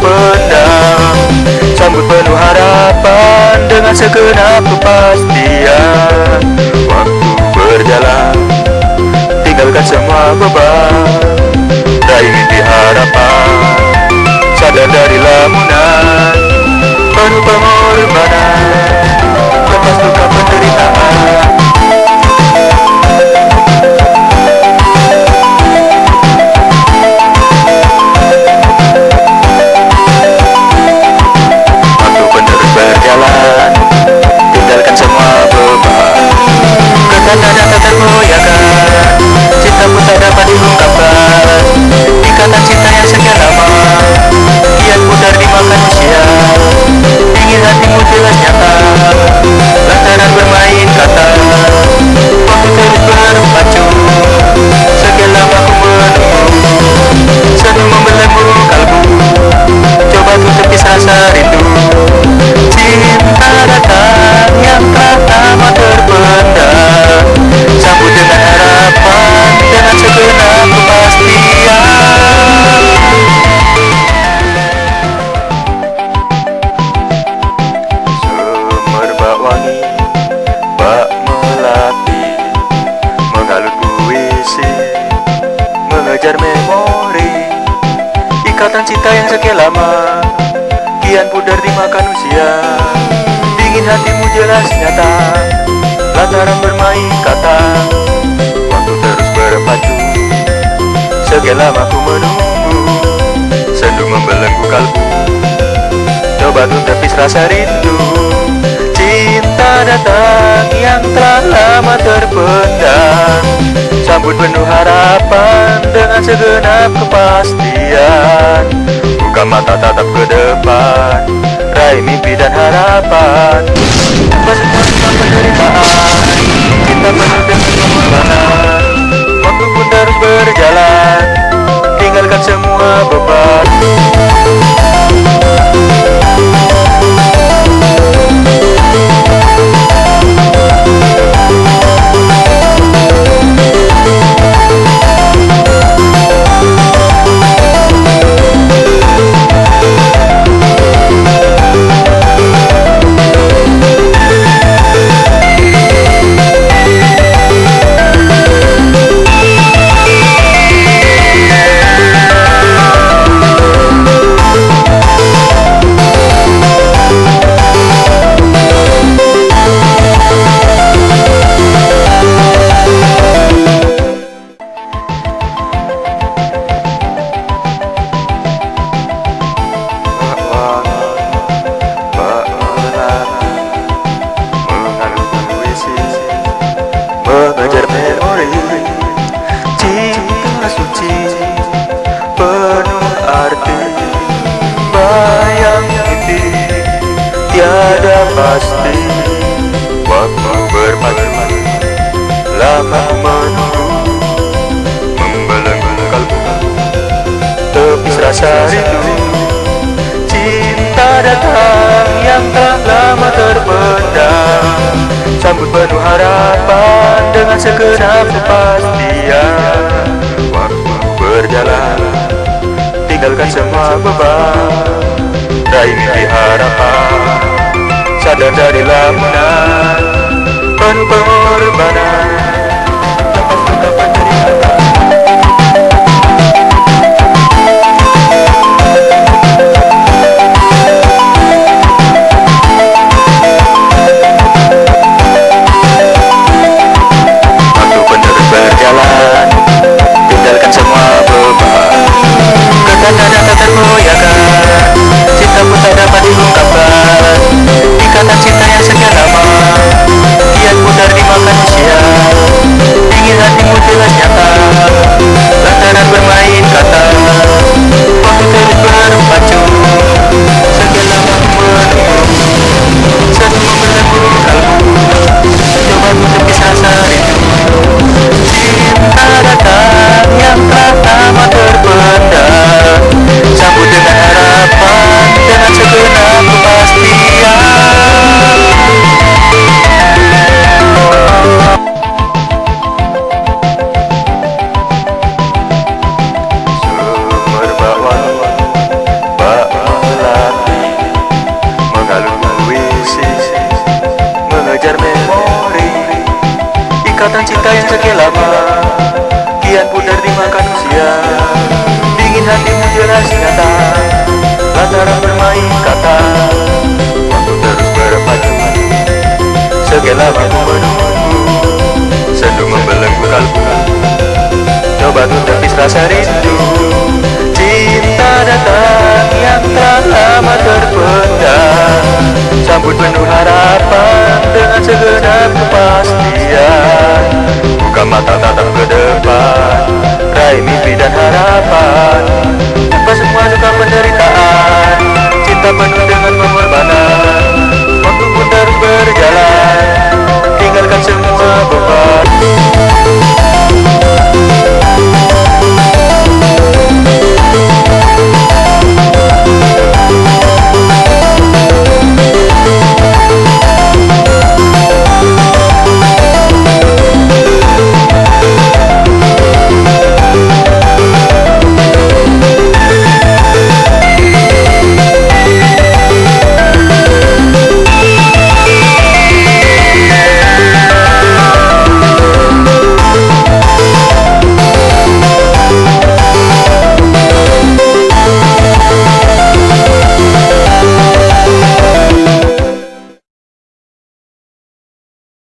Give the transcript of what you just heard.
terpendam. Sambut penuh harapan dengan segenap kepastian. Waktu berjalan, tinggalkan semua beban. Raih mimpi harapan, sadar dari lamunan. Penuh pengorbanan, lepas luka Mengejar memori. Ikatan cinta yang sekian lama Kian pudar dimakan usia. Dingin hatimu jelas nyata Lantaran bermain kata. Waktu terus berpacu Sekian lama ku menunggu. Sendu membelenggu kalbu Coba tuh rasa rindu Cinta datang yang telah lama terpendam Sambut penuh harapan dengan segenap kepastian. Buka mata tatap ke depan Raih mimpi dan harapan. Tanpa semua penderitaan Kita penuh dengan pengorbanan. Waktu pun terus berjalan Tinggalkan semua beban pasti Waktu berpacu Lama menunggu Membelenggu kalbu. Tepis rasa rindu. Cinta datang yang telah lama terpendam. Sambut penuh harapan dengan segenap kepastian. Waktu berjalan Tinggalkan semua beban. Raih mimpi harapan Sadar dari lamunan pengorbanan ikatan cinta yang sekian lama. Kian pudar dimakan usia Dingin hatimu jelas nyata.